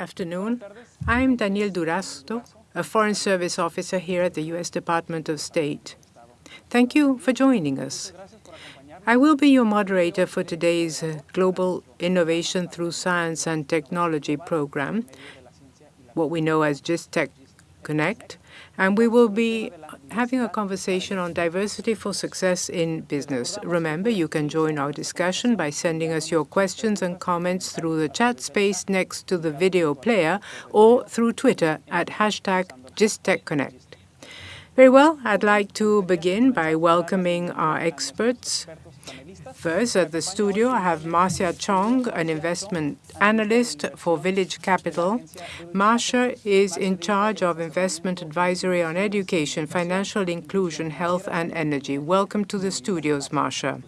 afternoon. I'm Daniel Durazo, a Foreign Service Officer here at the U.S. Department of State. Thank you for joining us. I will be your moderator for today's uh, Global Innovation Through Science and Technology program, what we know as GISTEC Connect, and we will be having a conversation on diversity for success in business. Remember, you can join our discussion by sending us your questions and comments through the chat space next to the video player or through Twitter at hashtag GISTECConnect. Very well, I'd like to begin by welcoming our experts. First, at the studio, I have Marcia Chong, an investment analyst for Village Capital. Marcia is in charge of investment advisory on education, financial inclusion, health, and energy. Welcome to the studios, Marcia.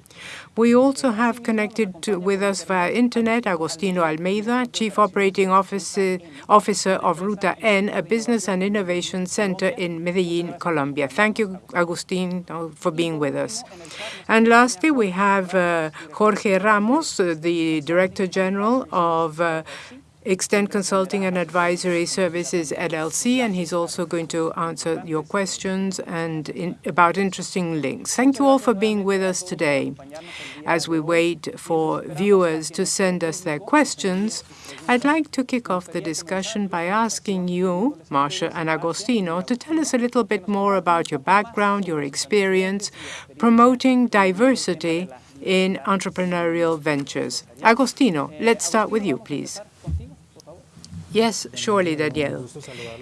We also have connected to, with us via internet Agostino Almeida, Chief Operating Officer, Officer of Ruta N, a business and innovation center in Medellin, Colombia. Thank you, Agostino, for being with us. And lastly, we have uh, Jorge Ramos, uh, the Director General of uh, Extend Consulting and Advisory Services LLC, and he's also going to answer your questions and in, about interesting links. Thank you all for being with us today. As we wait for viewers to send us their questions, I'd like to kick off the discussion by asking you, Marcia and Agostino, to tell us a little bit more about your background, your experience, promoting diversity in entrepreneurial ventures. Agostino, let's start with you, please. Yes, surely, Daniel.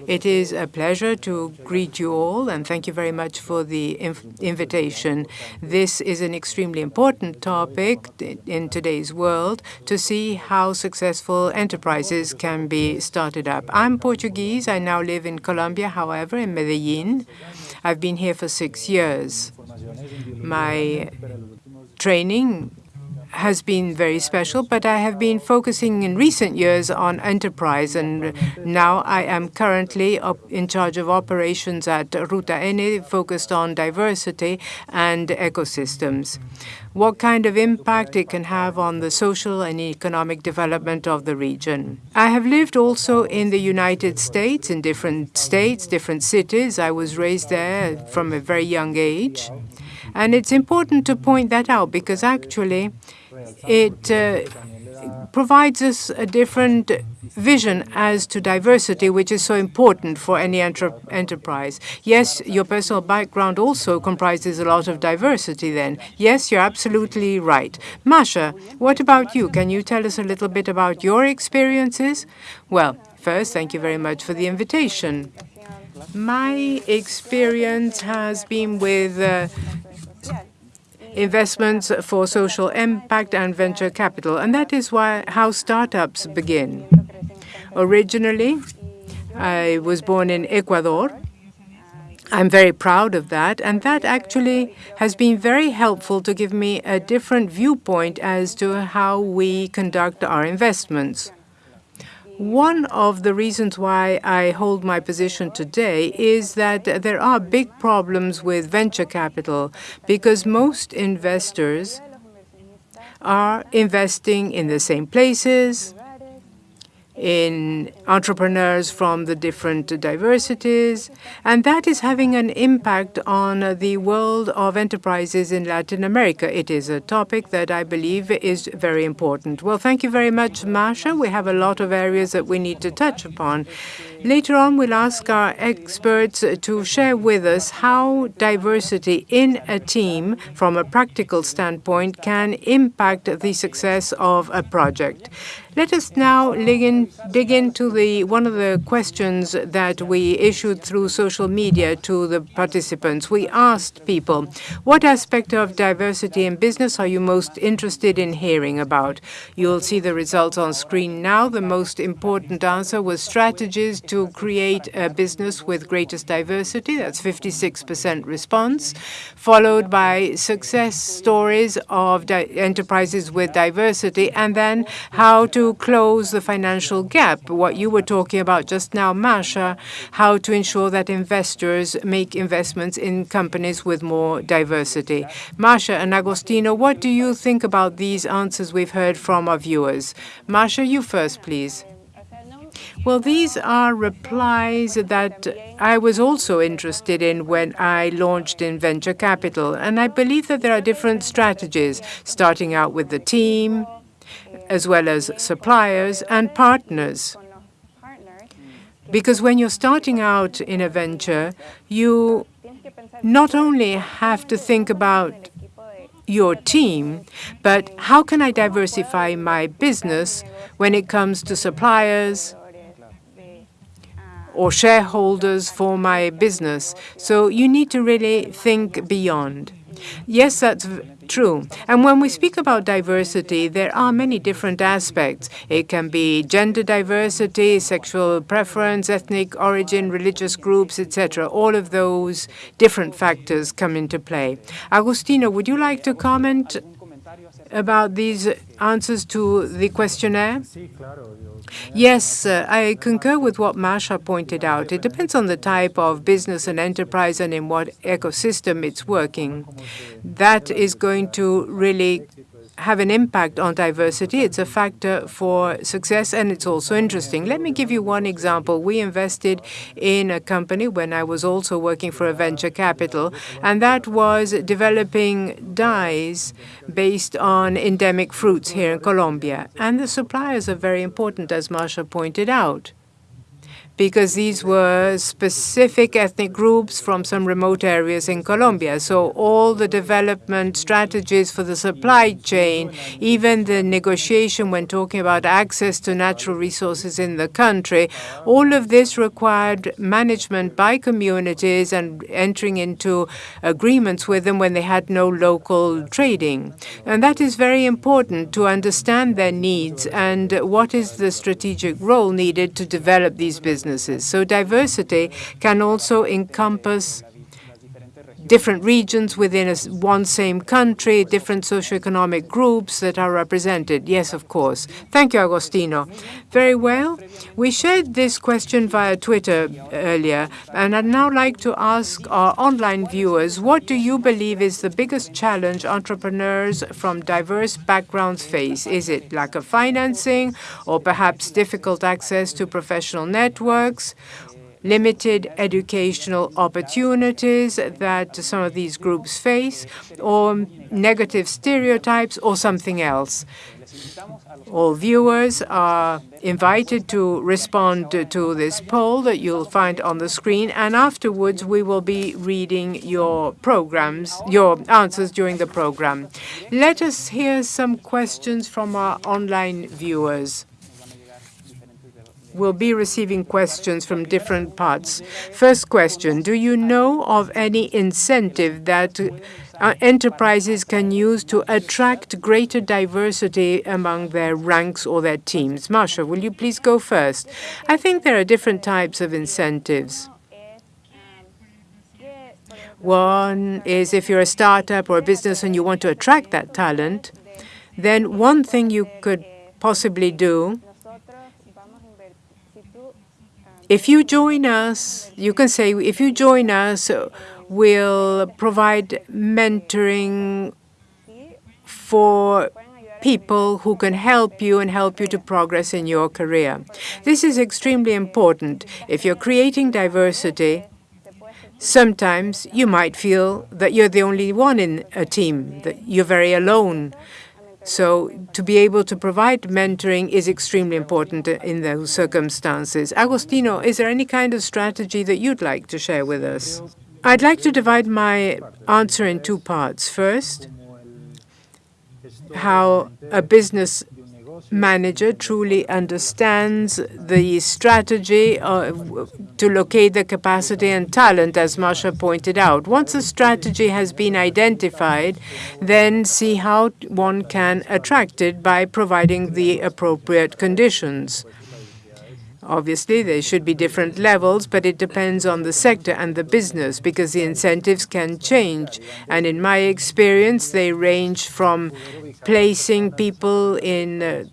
It is a pleasure to greet you all, and thank you very much for the inv invitation. This is an extremely important topic in today's world to see how successful enterprises can be started up. I'm Portuguese. I now live in Colombia, however, in Medellin. I've been here for six years. My training has been very special, but I have been focusing in recent years on enterprise, and now I am currently in charge of operations at Ruta N, focused on diversity and ecosystems. What kind of impact it can have on the social and economic development of the region. I have lived also in the United States, in different states, different cities. I was raised there from a very young age. And it's important to point that out because actually it uh, provides us a different vision as to diversity, which is so important for any enter enterprise. Yes, your personal background also comprises a lot of diversity then. Yes, you're absolutely right. Masha, what about you? Can you tell us a little bit about your experiences? Well, first, thank you very much for the invitation. My experience has been with uh, investments for social impact and venture capital. And that is why how startups begin. Originally, I was born in Ecuador. I'm very proud of that, and that actually has been very helpful to give me a different viewpoint as to how we conduct our investments. One of the reasons why I hold my position today is that there are big problems with venture capital because most investors are investing in the same places, in entrepreneurs from the different diversities, and that is having an impact on the world of enterprises in Latin America. It is a topic that I believe is very important. Well, thank you very much, Masha. We have a lot of areas that we need to touch upon. Later on, we'll ask our experts to share with us how diversity in a team, from a practical standpoint, can impact the success of a project. Let us now dig, in, dig into the one of the questions that we issued through social media to the participants. We asked people, what aspect of diversity in business are you most interested in hearing about? You'll see the results on screen now. The most important answer was strategies to create a business with greatest diversity. That's 56% response, followed by success stories of enterprises with diversity, and then how to to close the financial gap, what you were talking about just now, Masha, how to ensure that investors make investments in companies with more diversity. Masha and Agostino, what do you think about these answers we've heard from our viewers? Masha, you first, please. Well, these are replies that I was also interested in when I launched in venture capital. And I believe that there are different strategies, starting out with the team, as well as suppliers and partners. Because when you're starting out in a venture, you not only have to think about your team, but how can I diversify my business when it comes to suppliers or shareholders for my business? So you need to really think beyond. Yes, that's true. And when we speak about diversity, there are many different aspects. It can be gender diversity, sexual preference, ethnic origin, religious groups, etc. All of those different factors come into play. Agostino, would you like to comment about these answers to the questionnaire? Yes, uh, I concur with what Masha pointed out. It depends on the type of business and enterprise and in what ecosystem it's working. That is going to really have an impact on diversity. It's a factor for success, and it's also interesting. Let me give you one example. We invested in a company when I was also working for a venture capital, and that was developing dyes based on endemic fruits here in Colombia. And the suppliers are very important, as Masha pointed out because these were specific ethnic groups from some remote areas in Colombia. So all the development strategies for the supply chain, even the negotiation when talking about access to natural resources in the country, all of this required management by communities and entering into agreements with them when they had no local trading. And that is very important to understand their needs and what is the strategic role needed to develop these businesses So diversity can also encompass different regions within a, one same country, different socioeconomic groups that are represented. Yes, of course. Thank you, Agostino. Very well. We shared this question via Twitter uh, earlier, and I'd now like to ask our online viewers, what do you believe is the biggest challenge entrepreneurs from diverse backgrounds face? Is it lack of financing or perhaps difficult access to professional networks limited educational opportunities that some of these groups face, or negative stereotypes, or something else. All viewers are invited to respond to this poll that you'll find on the screen, and afterwards we will be reading your programs, your answers during the program. Let us hear some questions from our online viewers will be receiving questions from different parts. First question, do you know of any incentive that uh, enterprises can use to attract greater diversity among their ranks or their teams? Marcia, will you please go first? I think there are different types of incentives. One is if you're a startup or a business and you want to attract that talent, then one thing you could possibly do if you join us, you can say, if you join us, we'll provide mentoring for people who can help you and help you to progress in your career. This is extremely important. If you're creating diversity, sometimes you might feel that you're the only one in a team, that you're very alone. So to be able to provide mentoring is extremely important in those circumstances. Agostino, is there any kind of strategy that you'd like to share with us? I'd like to divide my answer in two parts. First, how a business manager truly understands the strategy to locate the capacity and talent, as Masha pointed out. Once a strategy has been identified, then see how one can attract it by providing the appropriate conditions. Obviously, there should be different levels, but it depends on the sector and the business because the incentives can change. And in my experience, they range from placing people in uh,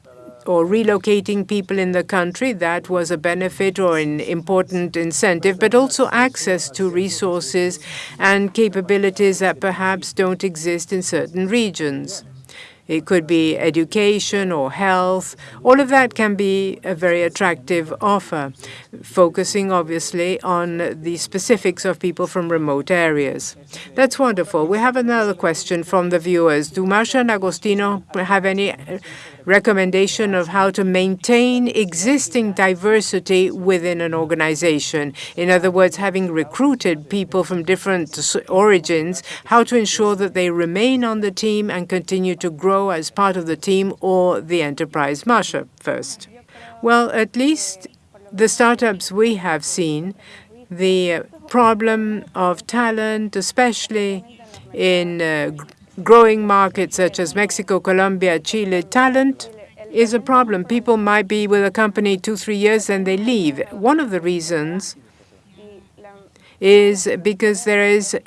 or relocating people in the country, that was a benefit or an important incentive, but also access to resources and capabilities that perhaps don't exist in certain regions. It could be education or health. All of that can be a very attractive offer, focusing obviously on the specifics of people from remote areas. That's wonderful. We have another question from the viewers. Do Marcia and Agostino have any recommendation of how to maintain existing diversity within an organization. In other words, having recruited people from different origins, how to ensure that they remain on the team and continue to grow as part of the team or the enterprise. Marcia, first. Well, at least the startups we have seen, the problem of talent, especially in uh, growing markets such as Mexico, Colombia, Chile, talent is a problem. People might be with a company two, three years and they leave. One of the reasons is because there is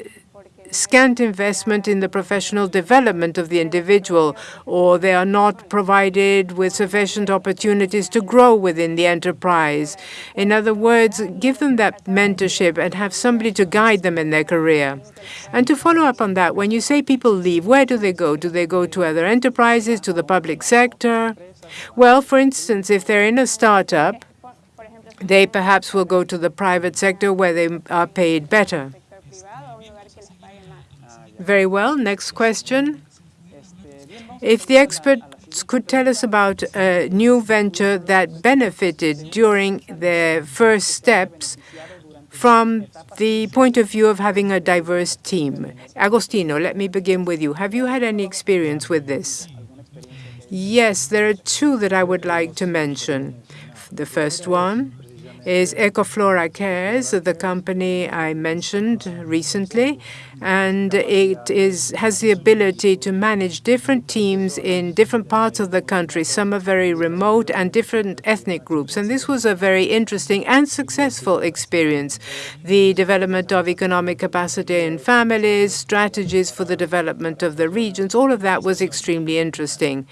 scant investment in the professional development of the individual, or they are not provided with sufficient opportunities to grow within the enterprise. In other words, give them that mentorship and have somebody to guide them in their career. And to follow up on that, when you say people leave, where do they go? Do they go to other enterprises, to the public sector? Well, for instance, if they're in a startup, they perhaps will go to the private sector where they are paid better. Very well. Next question. If the experts could tell us about a new venture that benefited during their first steps from the point of view of having a diverse team. Agostino, let me begin with you. Have you had any experience with this? Yes, there are two that I would like to mention. The first one is Ecoflora Cares, the company I mentioned recently, and it is has the ability to manage different teams in different parts of the country. Some are very remote and different ethnic groups, and this was a very interesting and successful experience. The development of economic capacity in families, strategies for the development of the regions, all of that was extremely interesting.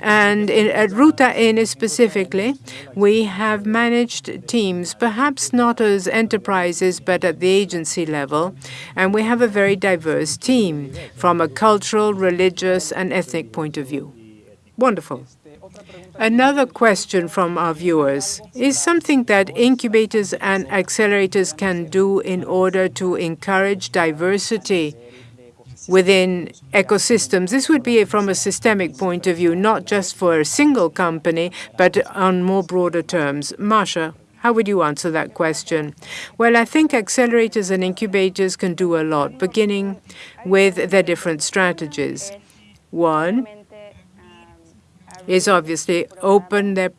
And in, at Ruta N specifically, we have managed teams, perhaps not as enterprises, but at the agency level, and we have a very diverse team from a cultural, religious, and ethnic point of view. Wonderful. Another question from our viewers is something that incubators and accelerators can do in order to encourage diversity within ecosystems. This would be from a systemic point of view, not just for a single company, but on more broader terms. Marcia, how would you answer that question? Well, I think accelerators and incubators can do a lot, beginning with their different strategies. One is obviously open their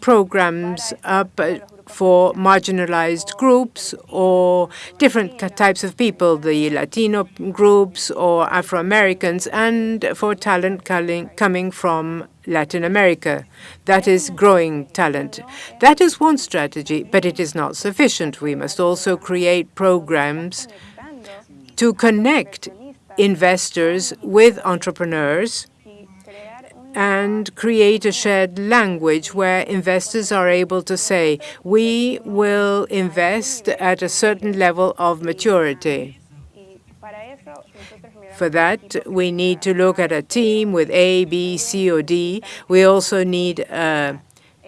programs up for marginalized groups or different types of people, the Latino groups or Afro-Americans, and for talent coming from Latin America. That is growing talent. That is one strategy, but it is not sufficient. We must also create programs to connect investors with entrepreneurs and create a shared language where investors are able to say, we will invest at a certain level of maturity. For that, we need to look at a team with A, B, C, or D. We also need a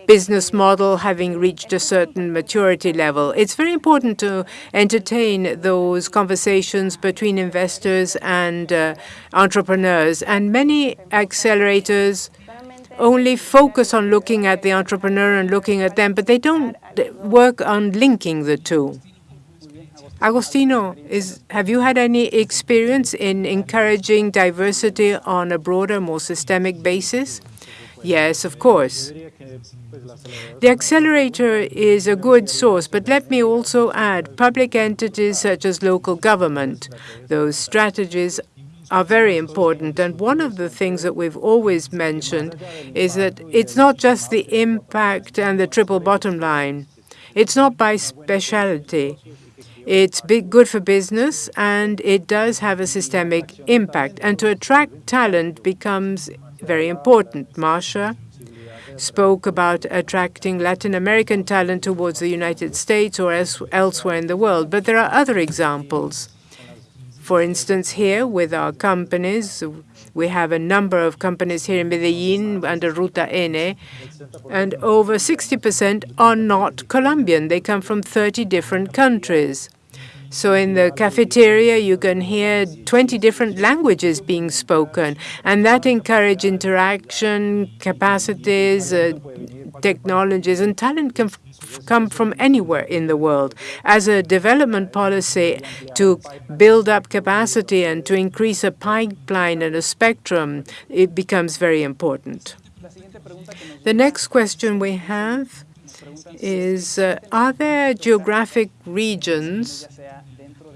business model having reached a certain maturity level. It's very important to entertain those conversations between investors and uh, entrepreneurs. And many accelerators only focus on looking at the entrepreneur and looking at them, but they don't work on linking the two. Agostino, is, have you had any experience in encouraging diversity on a broader, more systemic basis? Yes, of course. The accelerator is a good source, but let me also add public entities such as local government. Those strategies are very important. And one of the things that we've always mentioned is that it's not just the impact and the triple bottom line. It's not by specialty. It's big, good for business, and it does have a systemic impact. And to attract talent becomes very important. Marcia spoke about attracting Latin American talent towards the United States or else, elsewhere in the world. But there are other examples. For instance, here with our companies, we have a number of companies here in Medellín under Ruta N, and over 60% are not Colombian. They come from 30 different countries. So in the cafeteria, you can hear 20 different languages being spoken, and that encourage interaction, capacities, uh, technologies, and talent can come from anywhere in the world. As a development policy to build up capacity and to increase a pipeline and a spectrum, it becomes very important. The next question we have is, uh, are there geographic regions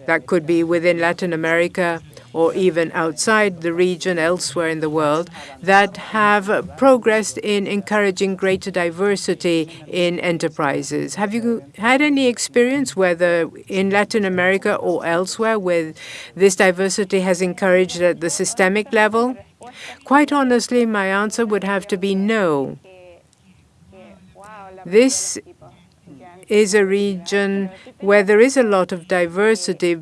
that could be within Latin America or even outside the region, elsewhere in the world, that have progressed in encouraging greater diversity in enterprises. Have you had any experience, whether in Latin America or elsewhere, where this diversity has encouraged at the systemic level? Quite honestly, my answer would have to be no. This is a region where there is a lot of diversity,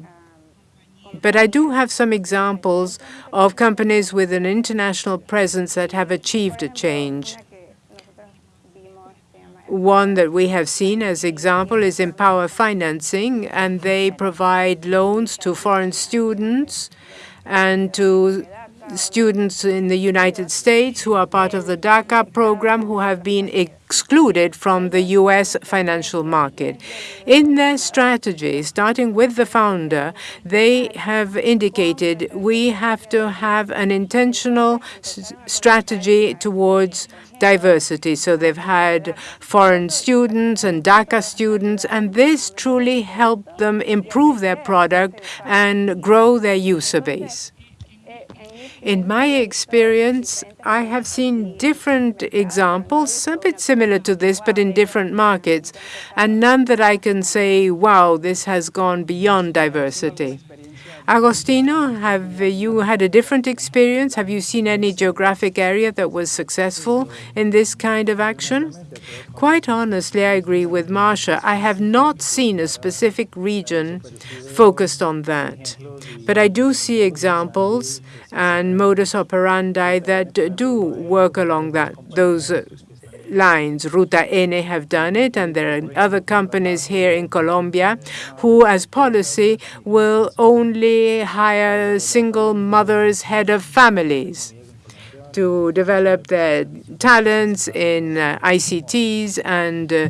but I do have some examples of companies with an international presence that have achieved a change. One that we have seen as example is MPOWER Financing, and they provide loans to foreign students and to students in the United States who are part of the DACA program who have been excluded from the U.S. financial market. In their strategy, starting with the founder, they have indicated we have to have an intentional strategy towards diversity. So they've had foreign students and DACA students, and this truly helped them improve their product and grow their user base. In my experience, I have seen different examples, a bit similar to this, but in different markets, and none that I can say, wow, this has gone beyond diversity. Agostino, have you had a different experience? Have you seen any geographic area that was successful in this kind of action? Quite honestly, I agree with Marcia. I have not seen a specific region focused on that. But I do see examples and modus operandi that do work along that those lines. Ruta N have done it, and there are other companies here in Colombia who, as policy, will only hire single mothers, head of families to develop their talents in uh, ICTs and uh,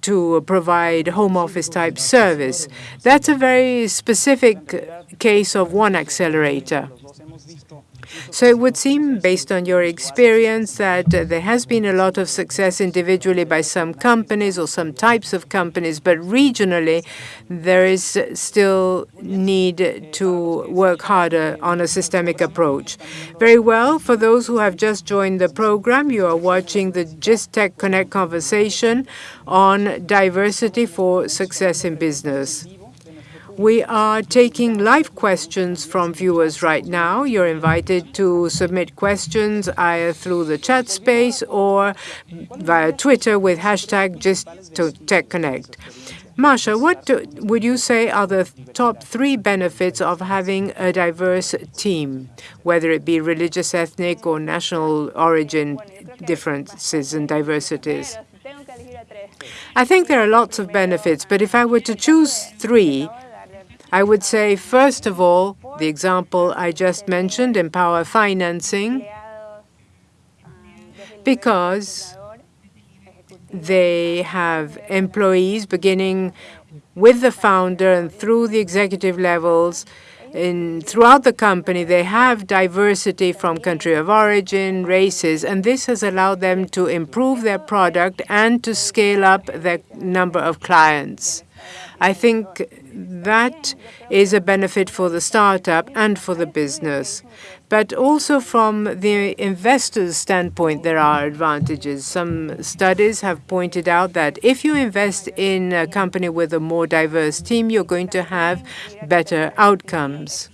to provide home office type service. That's a very specific case of one accelerator. So it would seem, based on your experience, that there has been a lot of success individually by some companies or some types of companies, but regionally, there is still need to work harder on a systemic approach. Very well. For those who have just joined the program, you are watching the GISTEC Connect conversation on diversity for success in business. We are taking live questions from viewers right now. You're invited to submit questions either through the chat space or via Twitter with hashtag GISTECHConnect. Marcia, what do, would you say are the top three benefits of having a diverse team, whether it be religious, ethnic, or national origin differences and diversities? I think there are lots of benefits, but if I were to choose three, I would say, first of all, the example I just mentioned, MPOWER Financing, because they have employees beginning with the founder and through the executive levels. In, throughout the company, they have diversity from country of origin, races, and this has allowed them to improve their product and to scale up their number of clients. I think that is a benefit for the startup and for the business. But also from the investor's standpoint, there are advantages. Some studies have pointed out that if you invest in a company with a more diverse team, you're going to have better outcomes.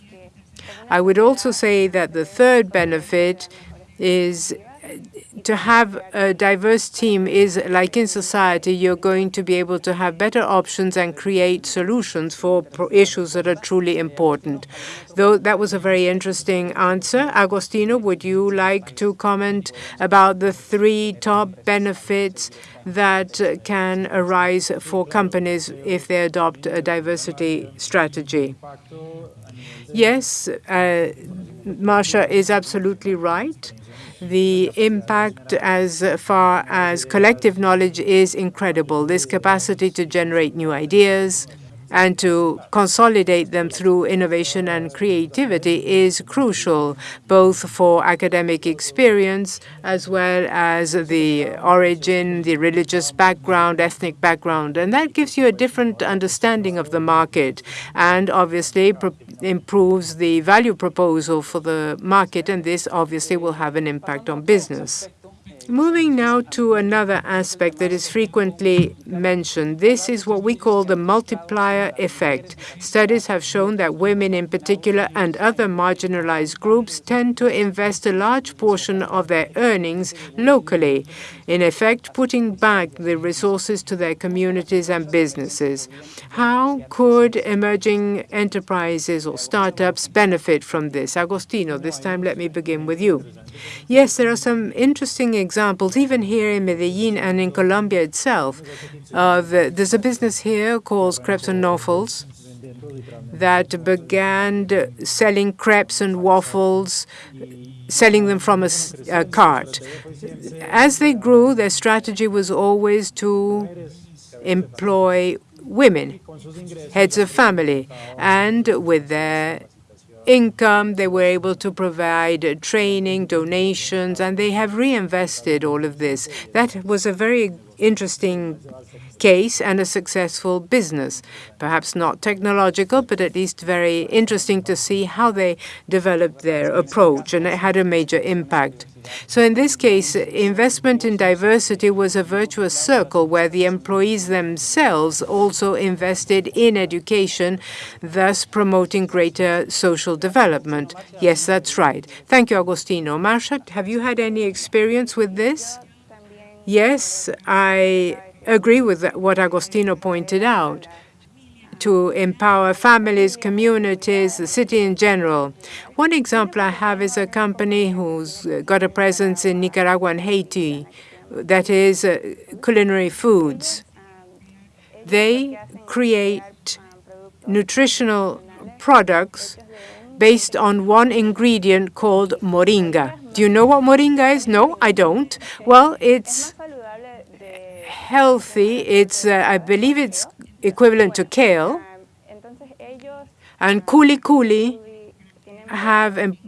I would also say that the third benefit is to have a diverse team is like in society, you're going to be able to have better options and create solutions for issues that are truly important. Though that was a very interesting answer. Agostino, would you like to comment about the three top benefits that can arise for companies if they adopt a diversity strategy? Yes, uh, Marcia is absolutely right. The impact as far as collective knowledge is incredible. This capacity to generate new ideas and to consolidate them through innovation and creativity is crucial, both for academic experience as well as the origin, the religious background, ethnic background. And that gives you a different understanding of the market and obviously improves the value proposal for the market, and this obviously will have an impact on business. Moving now to another aspect that is frequently mentioned. This is what we call the multiplier effect. Studies have shown that women in particular and other marginalized groups tend to invest a large portion of their earnings locally, in effect putting back the resources to their communities and businesses. How could emerging enterprises or startups benefit from this? Agostino, this time let me begin with you. Yes, there are some interesting examples, even here in Medellin and in Colombia itself. Uh, there's a business here called Crepes and Waffles that began selling crepes and waffles, selling them from a, a cart. As they grew, their strategy was always to employ women, heads of family, and with their income. They were able to provide training, donations, and they have reinvested all of this. That was a very interesting case and a successful business. Perhaps not technological, but at least very interesting to see how they developed their approach, and it had a major impact. So in this case, investment in diversity was a virtuous circle where the employees themselves also invested in education, thus promoting greater social development. Yes, that's right. Thank you, Agostino. Marcia, have you had any experience with this? Yes, I agree with what Agostino pointed out to empower families, communities, the city in general. One example I have is a company who's got a presence in Nicaragua and Haiti, that is uh, Kuli Kuli foods. They create nutritional products based on one ingredient called moringa. Do you know what moringa is? No, I don't. Well, it's healthy. It's, uh, I believe it's equivalent to kale. And Kuli Kuli have um,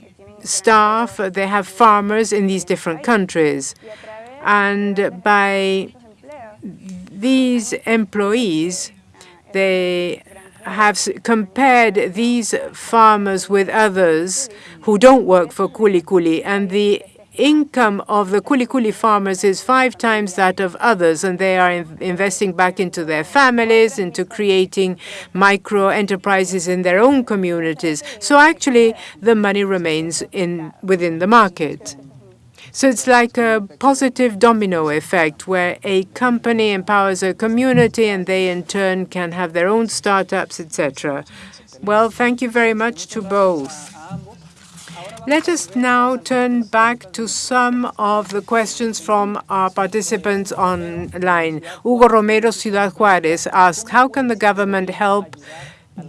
staff, they have farmers in these different countries. And by these employees, they have compared these farmers with others who don't work for Kuli Kuli, and the income of the Kuli Kuli farmers is five times that of others, and they are in investing back into their families, into creating micro enterprises in their own communities. So actually, the money remains in within the market. So it's like a positive domino effect where a company empowers a community and they in turn can have their own startups, etc. Well, thank you very much to both. Let us now turn back to some of the questions from our participants online. Hugo Romero, Ciudad Juarez, asks, how can the government help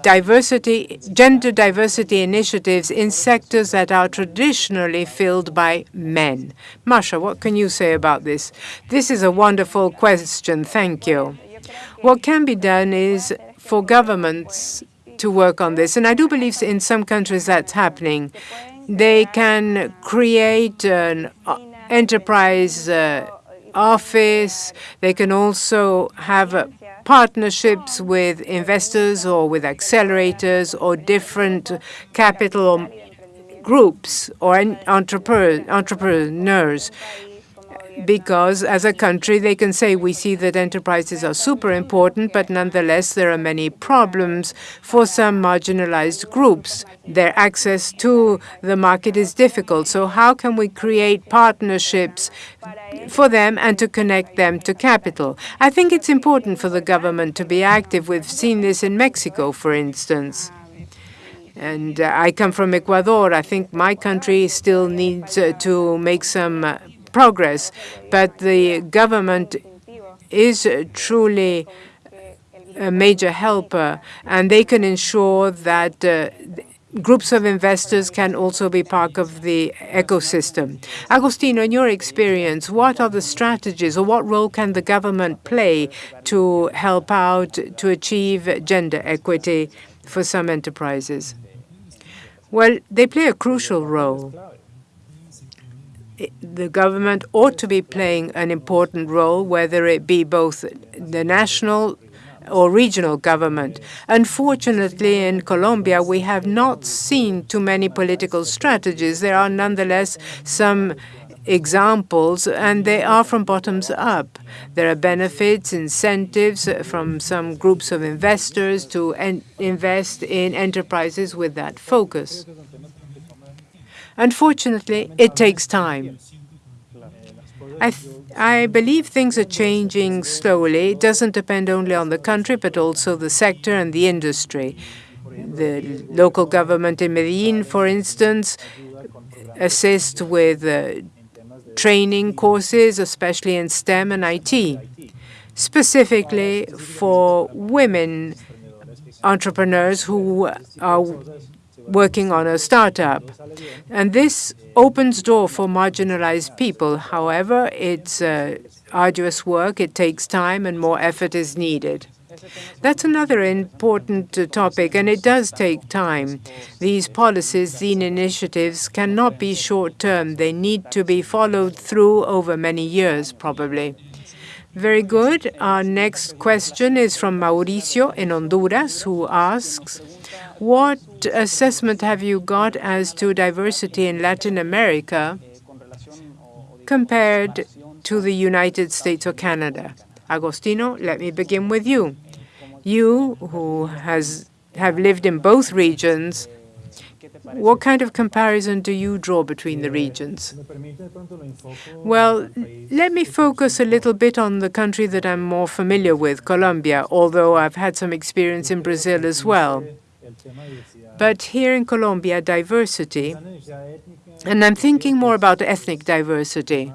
diversity, gender diversity initiatives in sectors that are traditionally filled by men? Masha, what can you say about this? This is a wonderful question. Thank you. What can be done is for governments to work on this, and I do believe in some countries that's happening. They can create an uh, enterprise uh, office. They can also have uh, partnerships with investors or with accelerators or different capital groups or entrepreneurs. Because as a country they can say we see that enterprises are super important, but nonetheless there are many problems for some marginalized groups. Their access to the market is difficult. So how can we create partnerships for them and to connect them to capital? I think it's important for the government to be active. We've seen this in Mexico, for instance. And uh, I come from Ecuador. I think my country still needs uh, to make some uh, progress, but the government is truly a major helper, and they can ensure that uh, groups of investors can also be part of the ecosystem. Agostino, in your experience, what are the strategies or what role can the government play to help out to achieve gender equity for some enterprises? Well, they play a crucial role the government ought to be playing an important role, whether it be both the national or regional government. Unfortunately, in Colombia, we have not seen too many political strategies. There are nonetheless some examples, and they are from bottoms up. There are benefits, incentives from some groups of investors to invest in enterprises with that focus. Unfortunately, it takes time. I, I believe things are changing slowly. It doesn't depend only on the country, but also the sector and the industry. The local government in Medellin, for instance, assist with uh, training courses, especially in STEM and IT, specifically for women entrepreneurs who are working on a startup. And this opens door for marginalized people. However, it's uh, arduous work. It takes time and more effort is needed. That's another important uh, topic, and it does take time. These policies, these initiatives cannot be short-term. They need to be followed through over many years, probably. Very good. Our next question is from Mauricio in Honduras, who asks, what assessment have you got as to diversity in Latin America compared to the United States or Canada? Agostino, let me begin with you. You, who has have lived in both regions, what kind of comparison do you draw between the regions? Well, let me focus a little bit on the country that I'm more familiar with, Colombia, although I've had some experience in Brazil as well. But here in Colombia, diversity, and I'm thinking more about ethnic diversity,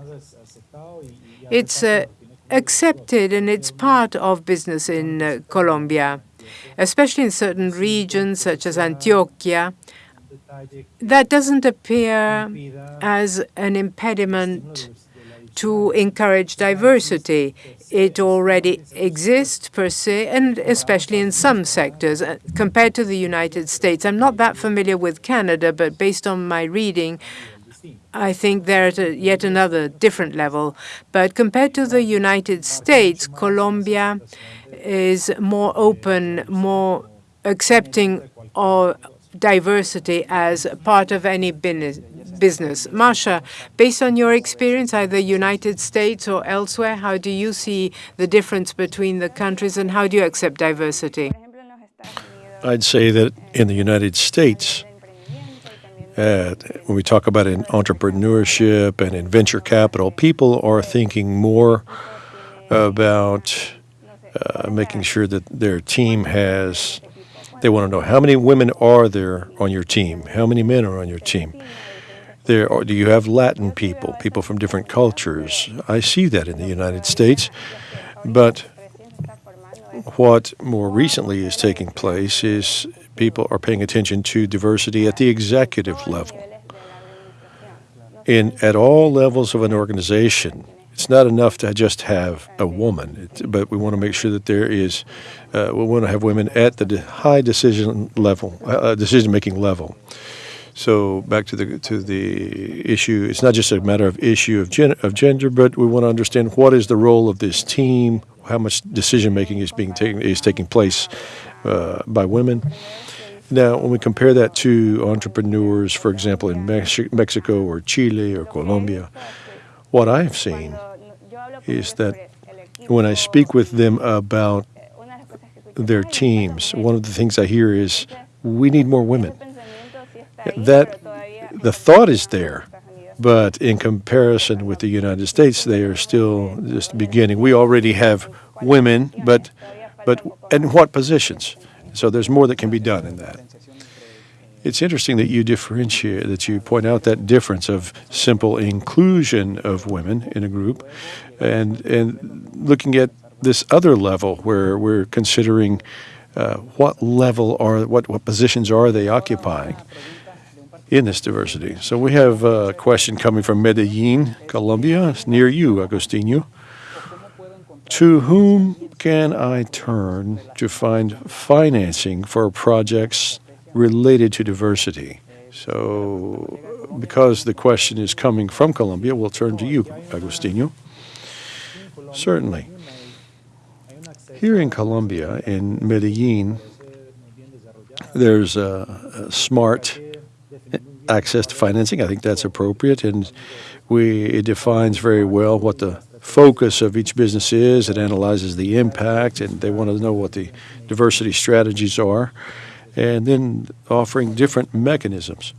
it's uh, accepted and it's part of business in uh, Colombia, especially in certain regions such as Antioquia. That doesn't appear as an impediment to encourage diversity. It already exists per se, and especially in some sectors. Uh, compared to the United States, I'm not that familiar with Canada, but based on my reading, I think they're at a, yet another different level. But compared to the United States, Colombia is more open, more accepting of diversity as part of any business business. Masha, based on your experience, either United States or elsewhere, how do you see the difference between the countries and how do you accept diversity? I'd say that in the United States, uh, when we talk about in entrepreneurship and in venture capital, people are thinking more about uh, making sure that their team has, they want to know how many women are there on your team, how many men are on your team. There are, do you have Latin people, people from different cultures? I see that in the United States. But what more recently is taking place is people are paying attention to diversity at the executive level. In, at all levels of an organization, it's not enough to just have a woman, it, but we want to make sure that there is, uh, we want to have women at the high decision level, uh, decision-making level. So back to the to the issue, it's not just a matter of issue of, gen, of gender, but we want to understand what is the role of this team, how much decision making is being taken is taking place uh, by women. Now, when we compare that to entrepreneurs, for example, in Mex Mexico or Chile or Colombia, what I've seen is that when I speak with them about their teams, one of the things I hear is, we need more women. That the thought is there, but in comparison with the United States, they are still just beginning. We already have women, but but in what positions? So there's more that can be done in that. It's interesting that you differentiate, that you point out that difference of simple inclusion of women in a group and, and looking at this other level where we're considering uh, what level are, what, what positions are they occupying in this diversity. So we have a question coming from Medellin, Colombia. It's near you, Agostinho. To whom can I turn to find financing for projects related to diversity. So because the question is coming from Colombia, we'll turn to you, Agostinho. Certainly. Here in Colombia, in Medellin, there's a, a smart access to financing. I think that's appropriate, and we it defines very well what the focus of each business is. It analyzes the impact, and they want to know what the diversity strategies are and then offering different mechanisms.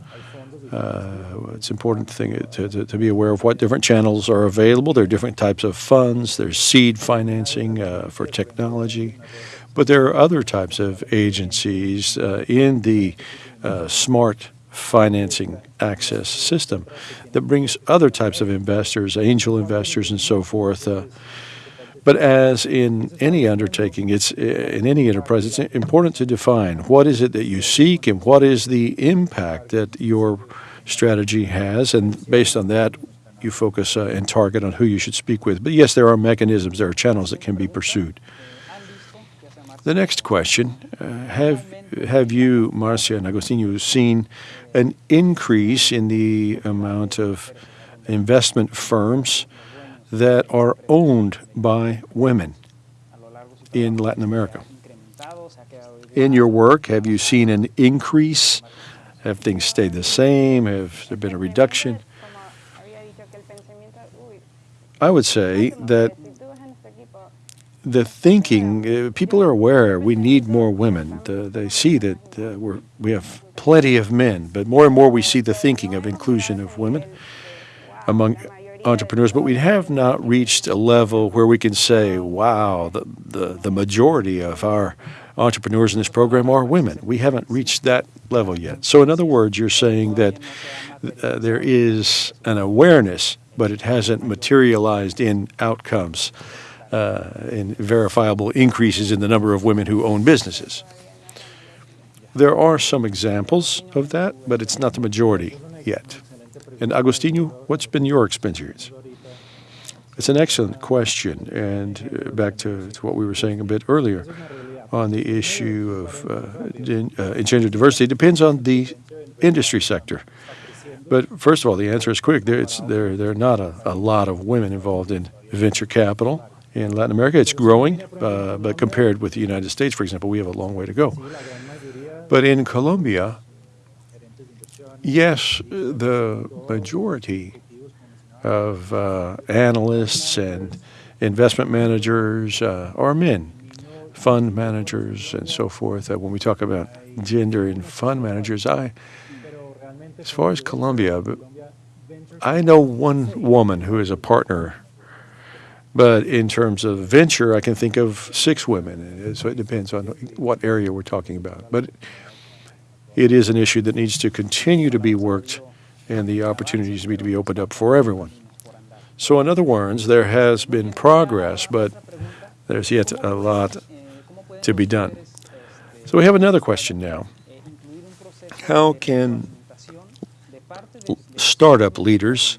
Uh, it's important to, to, to, to, be aware of what different channels are available. There are different types of funds. There's seed financing uh, for technology, but there are other types of agencies uh, in the uh, smart financing access system that brings other types of investors, angel investors, and so forth uh, but as in any undertaking, it's in any enterprise, it's important to define what is it that you seek and what is the impact that your strategy has, and based on that, you focus uh, and target on who you should speak with. But yes, there are mechanisms, there are channels that can be pursued. The next question, uh, have, have you, Marcia and Agostinho, seen an increase in the amount of investment firms that are owned by women in Latin America. In your work, have you seen an increase? Have things stayed the same? Have there been a reduction? I would say that the thinking, uh, people are aware we need more women. Uh, they see that uh, we have plenty of men, but more and more we see the thinking of inclusion of women among entrepreneurs, but we have not reached a level where we can say, wow, the, the, the majority of our entrepreneurs in this program are women. We haven't reached that level yet. So, in other words, you're saying that uh, there is an awareness, but it hasn't materialized in outcomes, uh, in verifiable increases in the number of women who own businesses. There are some examples of that, but it's not the majority yet. And Agostinho, what's been your experience? It's an excellent question, and uh, back to, to, what we were saying a bit earlier on the issue of uh, uh, gender diversity, it depends on the industry sector. But first of all, the answer is quick. There, it's, there, there are not a, a lot of women involved in venture capital in Latin America. It's growing, uh, but compared with the United States, for example, we have a long way to go. But in Colombia, Yes, the majority of uh, analysts and investment managers uh, are men, fund managers and so forth. Uh, when we talk about gender in fund managers, I, as far as Colombia, I know one woman who is a partner. But in terms of venture, I can think of six women. So it depends on what area we're talking about. But it is an issue that needs to continue to be worked and the opportunities need to be opened up for everyone. So in other words, there has been progress, but there's yet a lot to be done. So we have another question now. How can startup leaders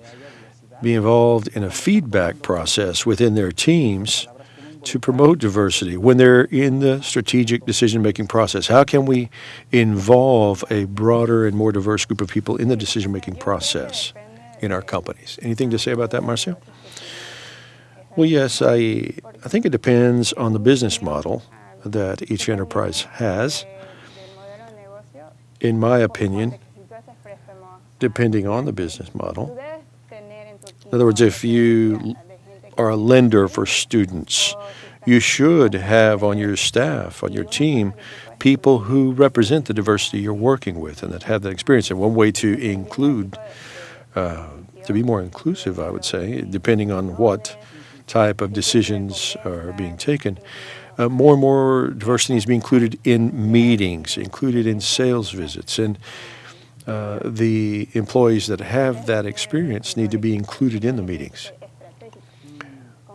be involved in a feedback process within their teams to promote diversity when they're in the strategic decision-making process? How can we involve a broader and more diverse group of people in the decision-making process in our companies? Anything to say about that, Marcia? Well, yes, I, I think it depends on the business model that each enterprise has. In my opinion, depending on the business model. In other words, if you are a lender for students. You should have on your staff, on your team, people who represent the diversity you're working with and that have that experience. And one way to include, uh, to be more inclusive, I would say, depending on what type of decisions are being taken, uh, more and more diversity needs to be included in meetings, included in sales visits, and uh, the employees that have that experience need to be included in the meetings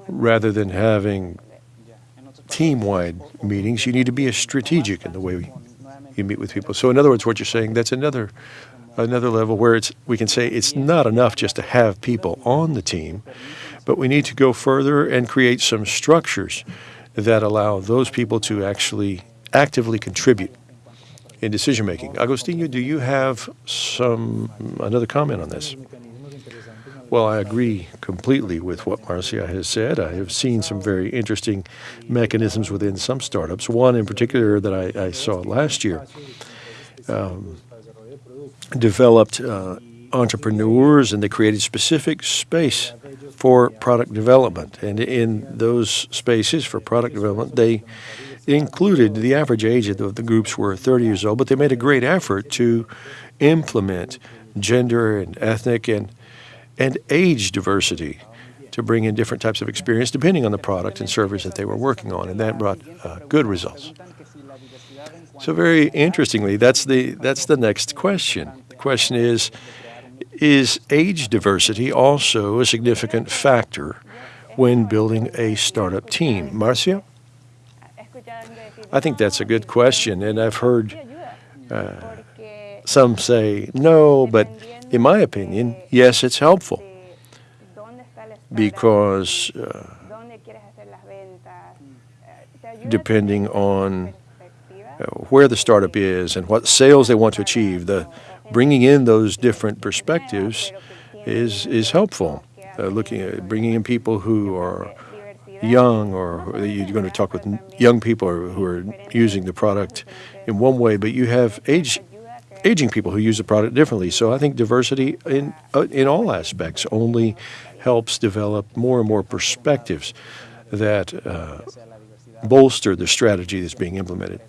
rather than having team-wide meetings, you need to be as strategic in the way you meet with people. So in other words, what you're saying, that's another another level where it's we can say it's not enough just to have people on the team, but we need to go further and create some structures that allow those people to actually actively contribute in decision making. Agostinho, do you have some another comment on this? Well, I agree completely with what Marcia has said. I have seen some very interesting mechanisms within some startups. One in particular that I, I saw last year um, developed uh, entrepreneurs and they created specific space for product development. And in those spaces for product development, they included the average age of the, groups were 30 years old, but they made a great effort to implement gender and ethnic and and age diversity to bring in different types of experience depending on the product and service that they were working on, and that brought uh, good results. So very interestingly, that's the that's the next question. The question is, is age diversity also a significant factor when building a startup team? Marcia? I think that's a good question, and I've heard uh, some say no, but in my opinion, yes, it's helpful because uh, depending on uh, where the startup is and what sales they want to achieve, the bringing in those different perspectives is is helpful. Uh, looking at bringing in people who are young or you're going to talk with young people who are using the product in one way, but you have age aging people who use the product differently. So I think diversity in uh, in all aspects only helps develop more and more perspectives that uh, bolster the strategy that's being implemented.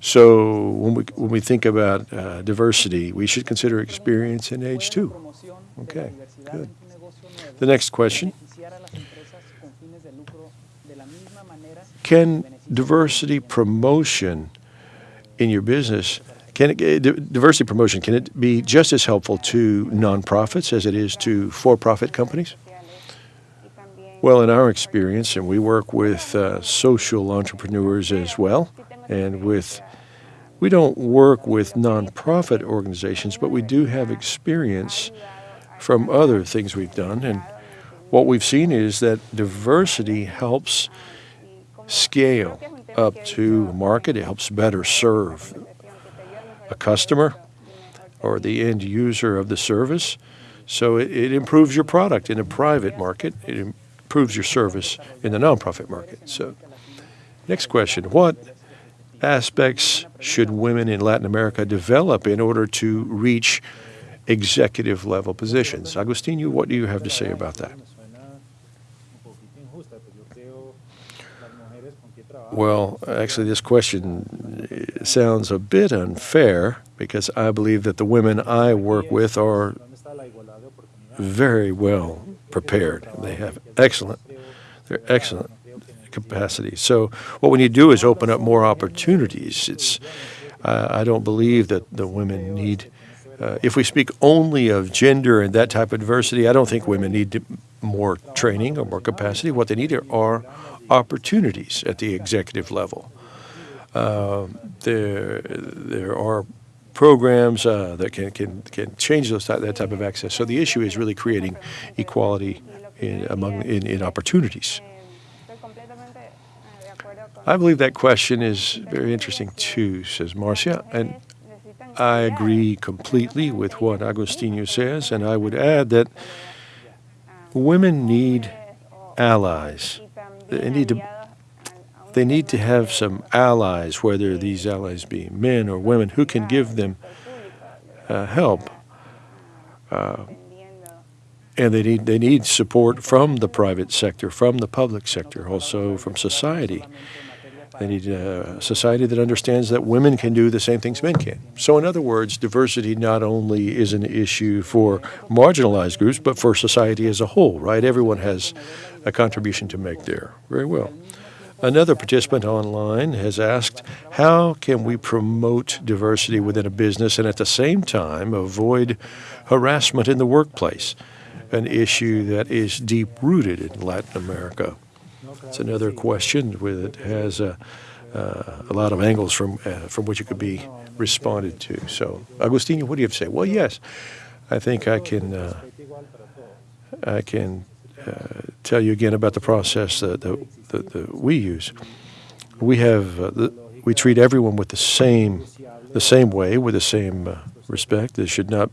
So when we when we think about uh, diversity, we should consider experience and age too. Okay, good. The next question. Can diversity promotion in your business can it, uh, diversity promotion, can it be just as helpful to nonprofits as it is to for-profit companies? Well, in our experience, and we work with uh, social entrepreneurs as well, and with we don't work with nonprofit organizations, but we do have experience from other things we've done. And what we've seen is that diversity helps scale up to market. It helps better serve a customer or the end user of the service. So it, it, improves your product in a private market. It improves your service in the nonprofit market. So, next question: What aspects should women in Latin America develop in order to reach executive level positions? Agustinho, what do you have to say about that? Well, actually, this question sounds a bit unfair because I believe that the women I work with are very well prepared. They have excellent, they're excellent capacity. So what we need to do is open up more opportunities. It's, uh, I don't believe that the women need, uh, if we speak only of gender and that type of diversity, I don't think women need more training or more capacity. What they need are opportunities at the executive level. Uh, there, there are programs uh, that can, can, can change those that type of access. So the issue is really creating equality in, among in, in opportunities. I believe that question is very interesting too, says Marcia, and I agree completely with what Agostinho says, and I would add that women need allies they need to they need to have some allies, whether these allies be men or women, who can give them uh, help uh, and they need they need support from the private sector, from the public sector, also from society. They need a society that understands that women can do the same things men can. So, in other words, diversity not only is an issue for marginalized groups, but for society as a whole, right? Everyone has a contribution to make there. Very well. Another participant online has asked, how can we promote diversity within a business and at the same time avoid harassment in the workplace, an issue that is deep-rooted in Latin America? It's another question that has a, uh, a lot of angles from, uh, from which it could be responded to. So, Agustinho, what do you have to say? Well, yes, I think I can, uh, I can tell you again about the process that, that, that, that we use. We have uh, the, we treat everyone with the same the same way, with the same uh, respect. There should not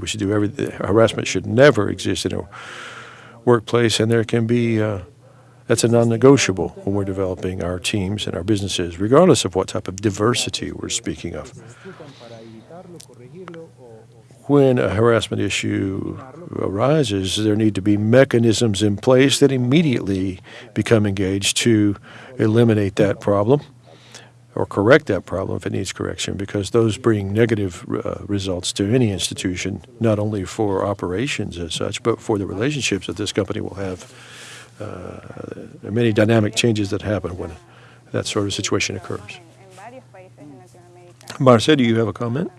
we should do every harassment should never exist in a workplace, and there can be that's a non-negotiable when we're developing our teams and our businesses, regardless of what type of diversity we're speaking of when a harassment issue arises, there need to be mechanisms in place that immediately become engaged to eliminate that problem or correct that problem if it needs correction, because those bring negative uh, results to any institution, not only for operations as such, but for the relationships that this company will have. Uh, there are many dynamic changes that happen when that sort of situation occurs. Marcia, do you have a comment?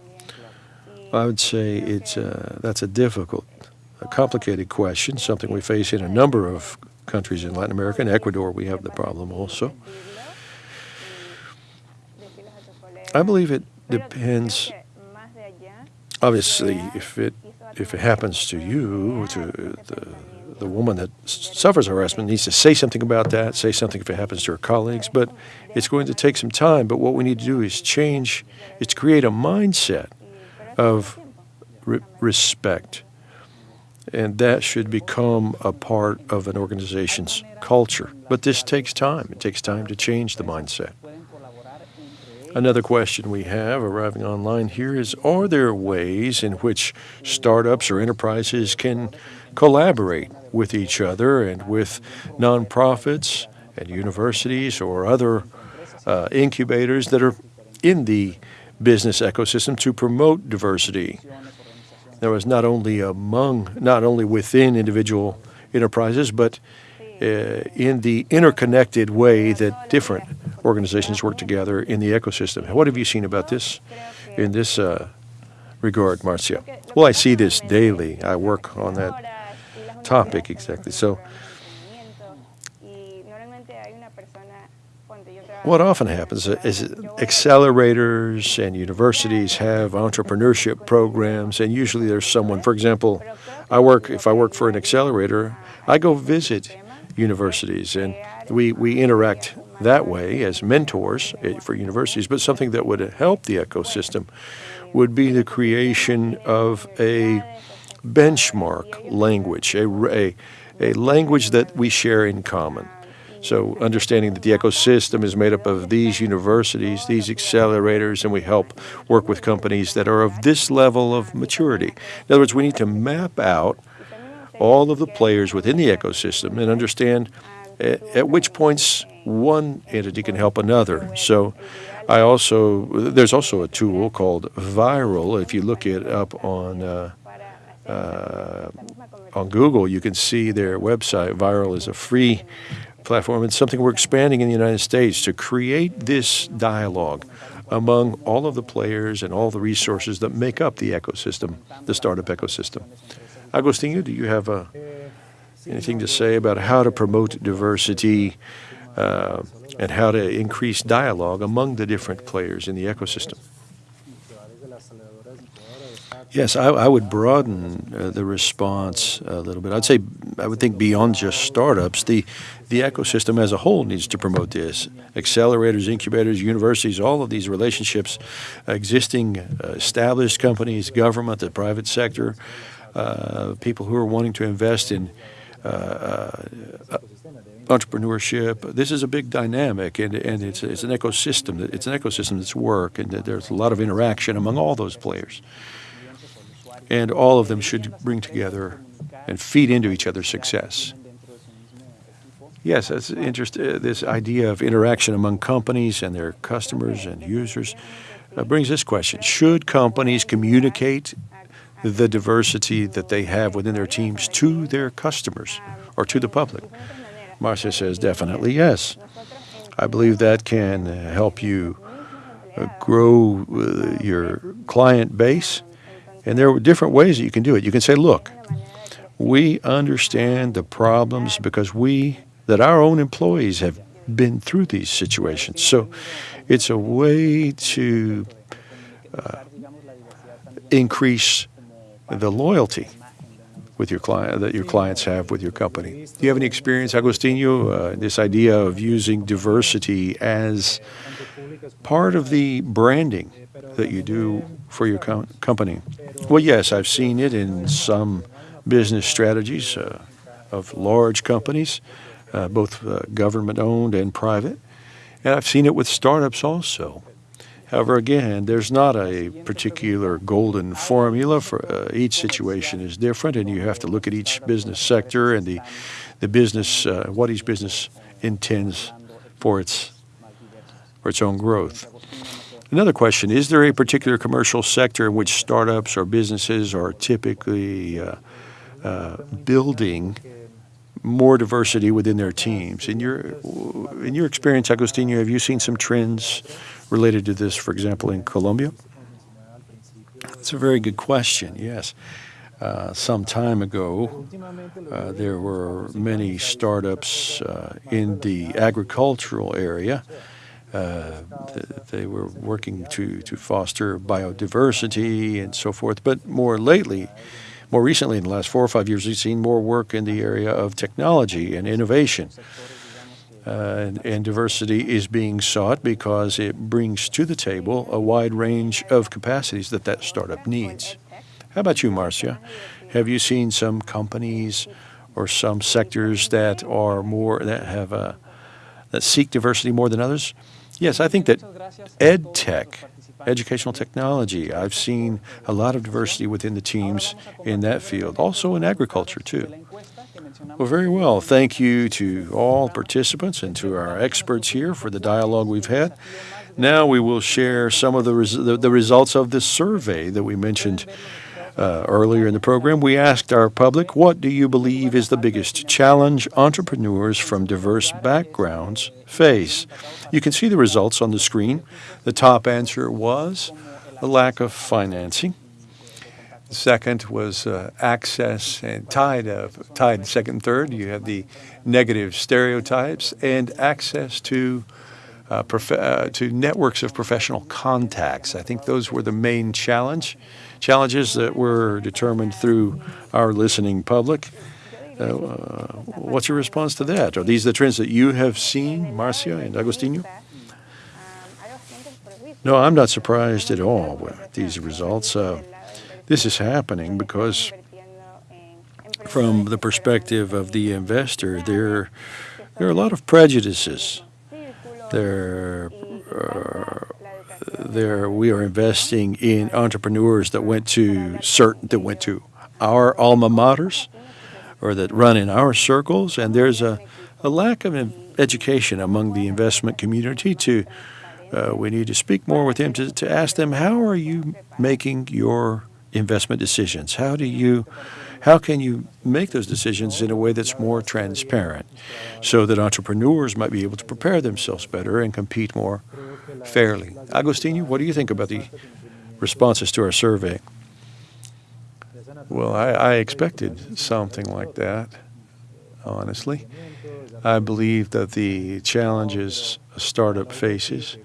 I would say it's uh, that's a difficult, a complicated question, something we face in a number of countries in Latin America. In Ecuador, we have the problem also. I believe it depends. Obviously, if it if it happens to you, to the the woman that suffers harassment needs to say something about that, say something if it happens to her colleagues, but it's going to take some time. But what we need to do is change, is create a mindset of re respect. And that should become a part of an organization's culture. But this takes time. It takes time to change the mindset. Another question we have arriving online here is Are there ways in which startups or enterprises can collaborate with each other and with nonprofits and universities or other uh, incubators that are in the business ecosystem to promote diversity. There was not only among, not only within individual enterprises, but uh, in the interconnected way that different organizations work together in the ecosystem. What have you seen about this in this uh, regard, Marcia? Well, I see this daily. I work on that topic exactly. So What often happens is accelerators and universities have entrepreneurship programs, and usually there's someone, for example, I work, if I work for an accelerator, I go visit universities and we, we interact that way as mentors eh, for universities, but something that would help the ecosystem would be the creation of a benchmark language, a, a, a language that we share in common. So understanding that the ecosystem is made up of these universities, these accelerators, and we help work with companies that are of this level of maturity. In other words, we need to map out all of the players within the ecosystem and understand at, at which points one entity can help another. So I also, there's also a tool called Viral. If you look it up on uh, uh, on Google, you can see their website. Viral is a free platform. It's something we're expanding in the United States to create this dialogue among all of the players and all the resources that make up the ecosystem, the startup ecosystem. Agostinho, do you have uh, anything to say about how to promote diversity uh, and how to increase dialogue among the different players in the ecosystem? Yes, I, I would broaden uh, the response a little bit. I'd say I would think beyond just startups, the the ecosystem as a whole needs to promote this. Accelerators, incubators, universities, all of these relationships, existing uh, established companies, government, the private sector, uh, people who are wanting to invest in uh, uh, entrepreneurship. This is a big dynamic, and, and it's, it's an ecosystem. It's an ecosystem that's work, and there's a lot of interaction among all those players and all of them should bring together and feed into each other's success. Yes, that's interest. Uh, this idea of interaction among companies and their customers and users uh, brings this question: Should companies communicate the diversity that they have within their teams to their customers or to the public? Marcia says definitely yes. I believe that can uh, help you uh, grow your client base, and there are different ways that you can do it. You can say, "Look, we understand the problems because we that our own employees have been through these situations. So it's a way to uh, increase the loyalty with your client that your clients have with your company. Do you have any experience, Agostinho, uh, this idea of using diversity as part of the branding that you do for your com company? Well, yes, I've seen it in some business strategies uh, of large companies uh, both uh, government owned and private. And I've seen it with startups also. However, again, there's not a particular golden formula for uh, each situation is different, and you have to look at each business sector and the the business uh, what each business intends for its for its own growth. Another question: Is there a particular commercial sector in which startups or businesses are typically uh, uh, building more diversity within their teams. In your in your experience, Agostinho, have you seen some trends related to this, for example, in Colombia? That's a very good question. Yes. Uh, some time ago, uh, there were many startups uh, in the agricultural area. Uh, they were working to, to foster biodiversity and so forth. But more lately, more recently, in the last four or five years, we've seen more work in the area of technology and innovation. Uh, and, and, diversity is being sought because it brings to the table a wide range of capacities that that startup needs. How about you, Marcia? Have you seen some companies or some sectors that are more that have a that seek diversity more than others? Yes, I think that ed tech educational technology. I've seen a lot of diversity within the teams in that field, also in agriculture, too. Well, very well. Thank you to all participants and to our experts here for the dialogue we've had. Now we will share some of the, res the, the, results of this survey that we mentioned uh, earlier in the program. We asked our public, what do you believe is the biggest challenge entrepreneurs from diverse backgrounds face? You can see the results on the screen. The top answer was a lack of financing. The second was uh, access and tied, tied second and third. You have the negative stereotypes and access to uh, uh, to networks of professional contacts. I think those were the main challenge challenges that were determined through our listening public. Uh, what's your response to that? Are these the trends that you have seen, Marcia and Agostinho? No, I'm not surprised at all with these results. Uh, this is happening because from the perspective of the investor, there, there are a lot of prejudices. There, uh, there we are investing in entrepreneurs that went to certain that went to our alma maters or that run in our circles, and there's a, a lack of education among the investment community to uh, we need to speak more with them to, to ask them how are you making your investment decisions? How do you how can you make those decisions in a way that's more transparent so that entrepreneurs might be able to prepare themselves better and compete more fairly? Agostinho, what do you think about the responses to our survey? Well, I, I expected something like that, honestly. I believe that the challenges a startup faces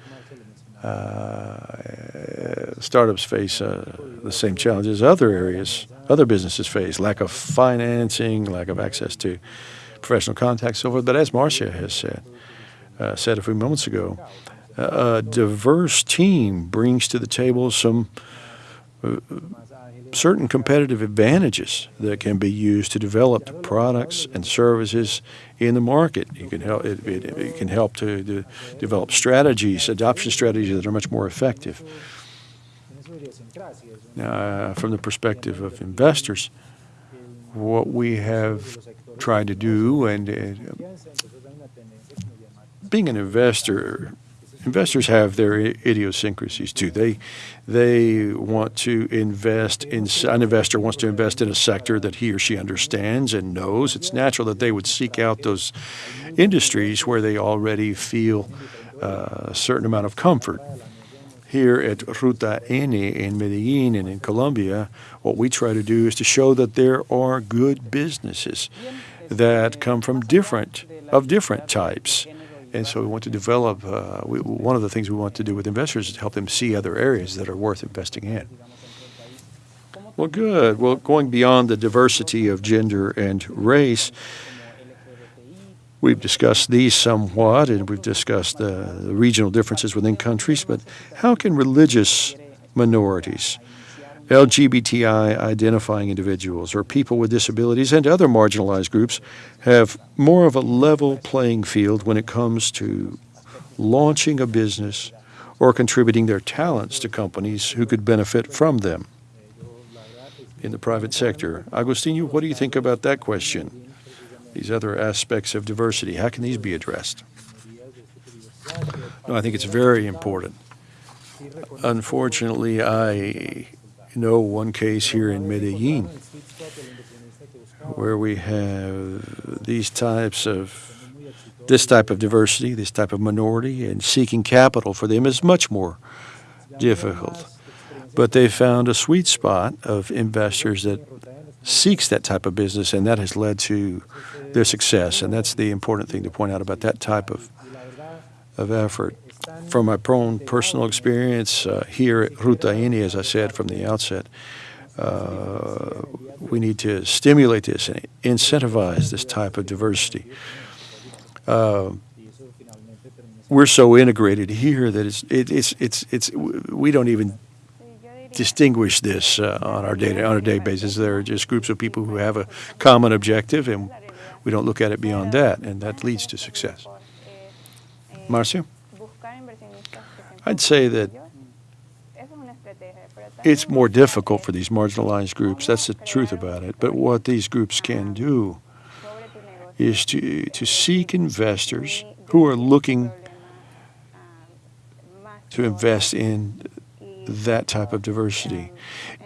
uh, startups face uh, the same challenges as other areas, other businesses face, lack of financing, lack of access to professional contacts, so forth. But as Marcia has said, uh, said a few moments ago, a diverse team brings to the table some uh, certain competitive advantages that can be used to develop products and services in the market. You can help, it, it, it can help to, to, develop strategies, adoption strategies that are much more effective. Uh, from the perspective of investors, what we have tried to do, and uh, being an investor, investors have their idiosyncrasies too. They they want to invest in an investor wants to invest in a sector that he or she understands and knows. It's natural that they would seek out those industries where they already feel uh, a certain amount of comfort. Here at Ruta N in Medellin and in Colombia, what we try to do is to show that there are good businesses that come from different of different types and so we want to develop, uh, we, one of the things we want to do with investors is to help them see other areas that are worth investing in. Well, good. Well, going beyond the diversity of gender and race, we've discussed these somewhat, and we've discussed the regional differences within countries, but how can religious minorities, LGBTI identifying individuals or people with disabilities and other marginalized groups have more of a level playing field when it comes to launching a business or contributing their talents to companies who could benefit from them in the private sector. Agustinho, what do you think about that question? These other aspects of diversity, how can these be addressed? No, I think it's very important. Unfortunately, I know one case here in Medellin where we have these types of this type of diversity, this type of minority, and seeking capital for them is much more difficult. But they found a sweet spot of investors that seeks that type of business, and that has led to their success. And that's the important thing to point out about that type of of effort from my own personal experience uh, here at Ruta N, as I said from the outset, uh, we need to stimulate this and incentivize this type of diversity. Uh, we're so integrated here that it's it, it's it's it's we don't even distinguish this uh, on our day on a day basis. There are just groups of people who have a common objective, and we don't look at it beyond that, and that leads to success. Marcia. I'd say that it's more difficult for these marginalized groups. That's the truth about it. But what these groups can do is to, to seek investors who are looking to invest in that type of diversity.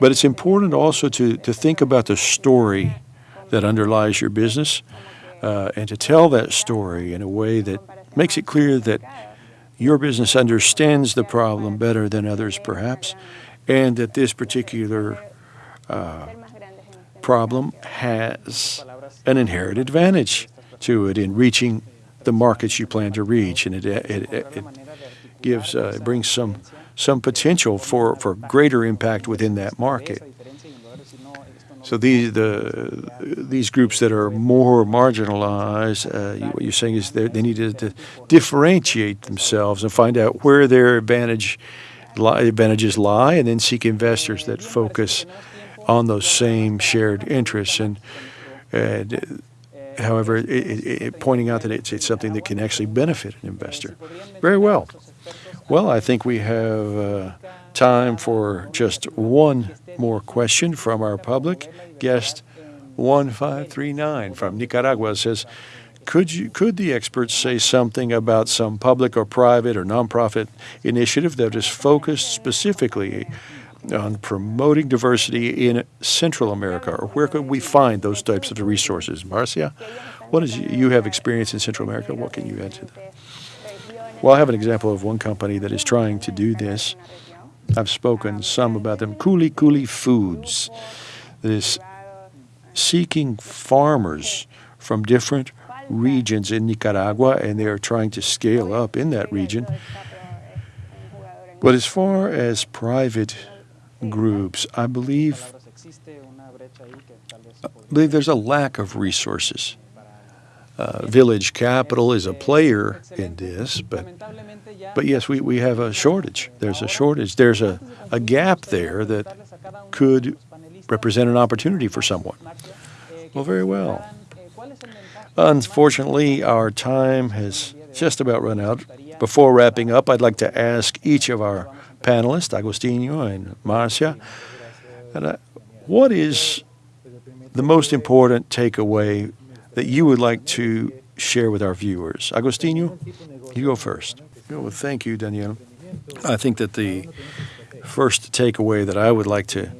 But it's important also to, to think about the story that underlies your business uh, and to tell that story in a way that makes it clear that your business understands the problem better than others, perhaps, and that this particular uh, problem has an inherent advantage to it in reaching the markets you plan to reach, and it, it, it gives uh, it brings some some potential for, for greater impact within that market. So these the these groups that are more marginalized, uh, what you're saying is they need to, to, differentiate themselves and find out where their advantage advantages lie, and then seek investors that focus on those same shared interests. And, and however, it, it, it, pointing out that it's, it's something that can actually benefit an investor. Very well. Well, I think we have uh, time for just one more question from our public. Guest 1539 from Nicaragua says, could you could the experts say something about some public or private or nonprofit initiative that is focused specifically on promoting diversity in Central America, or where could we find those types of resources? Marcia, what is you have experience in Central America? What can you add to that? Well, I have an example of one company that is trying to do this. I've spoken some about them. Kuli Kuli Foods that is seeking farmers from different regions in Nicaragua, and they are trying to scale up in that region. But as far as private groups, I believe, I believe there's a lack of resources. Uh, Village Capital is a player in this, but but yes, we, we have a shortage. There's a shortage. There's a, a gap there that could represent an opportunity for someone. Well, very well. Unfortunately, our time has just about run out. Before wrapping up, I'd like to ask each of our panelists, Agustinho and Marcia, uh, what is the most important takeaway that you would like to share with our viewers? Agostinho, you go first. Well, thank you, Daniel. I think that the first takeaway that I would like to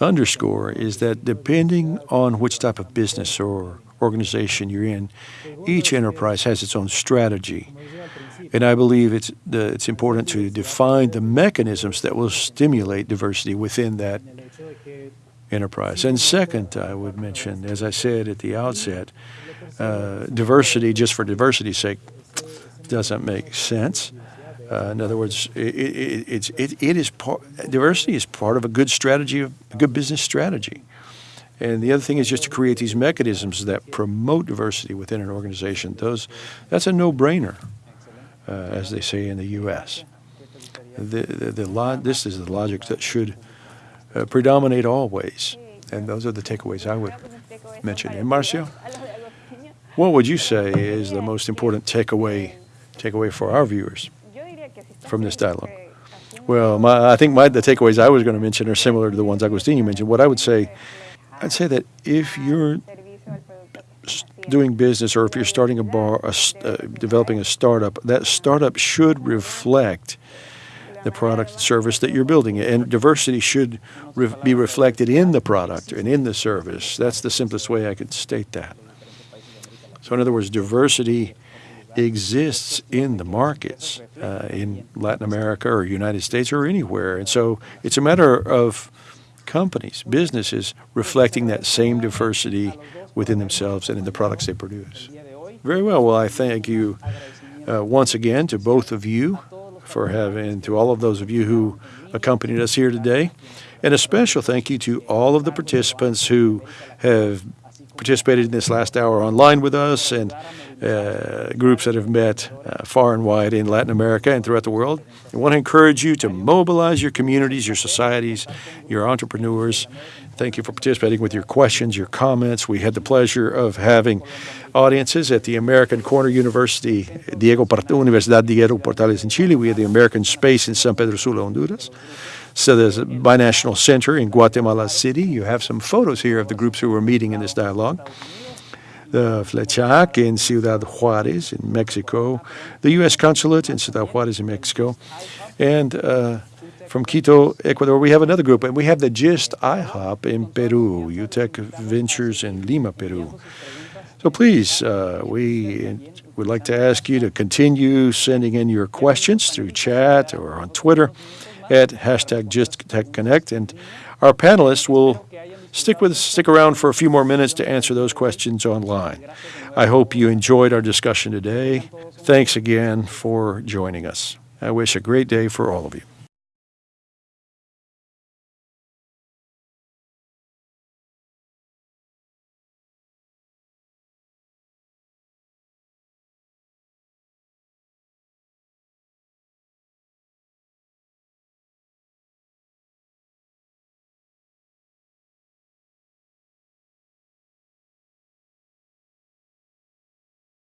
underscore is that depending on which type of business or organization you're in, each enterprise has its own strategy. And I believe it's, the, it's important to define the mechanisms that will stimulate diversity within that enterprise. And second, I would mention, as I said at the outset, uh, diversity just for diversity's sake doesn't make sense. Uh, in other words, it, it, it's, it, it is part, diversity is part of a good strategy, a good business strategy. And the other thing is just to create these mechanisms that promote diversity within an organization. Those, that's a no-brainer, uh, as they say in the U.S. The, the, the this is the logic that should uh, predominate always. And those are the takeaways I would mention. And Marcio, what would you say is the most important takeaway takeaway for our viewers from this dialogue? Well, my, I think my, the takeaways I was going to mention are similar to the ones Agustin mentioned. What I would say, I'd say that if you're doing business or if you're starting a bar, a, uh, developing a startup, that startup should reflect the product and service that you're building. And diversity should re be reflected in the product and in the service. That's the simplest way I could state that. So, in other words, diversity exists in the markets uh, in Latin America or United States or anywhere. And so it's a matter of companies, businesses reflecting that same diversity within themselves and in the products they produce. Very well. Well, I thank you uh, once again to both of you for having, to all of those of you who accompanied us here today. And a special thank you to all of the participants who have participated in this last hour online with us and uh, groups that have met uh, far and wide in Latin America and throughout the world. I want to encourage you to mobilize your communities, your societies, your entrepreneurs. Thank you for participating with your questions, your comments. We had the pleasure of having audiences at the American Corner University, Diego Universidad Diego Portales in Chile. We had the American Space in San Pedro Sula, Honduras. So there's a binational center in Guatemala City. You have some photos here of the groups who were meeting in this dialogue. The FLECHAC in Ciudad Juarez in Mexico, the U.S. Consulate in Ciudad Juarez in Mexico, and uh, from Quito, Ecuador, we have another group, and we have the GIST IHOP in Peru, UTEC Ventures in Lima, Peru. So please, uh, we would like to ask you to continue sending in your questions through chat or on Twitter at hashtag GistTechConnect, and our panelists will stick with stick around for a few more minutes to answer those questions online. I hope you enjoyed our discussion today. Thanks again for joining us. I wish a great day for all of you.